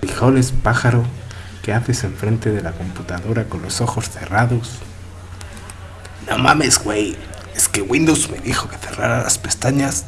frijoles, pájaro? ¿Qué haces enfrente de la computadora con los ojos cerrados? No mames, güey. Es que Windows me dijo que cerrara las pestañas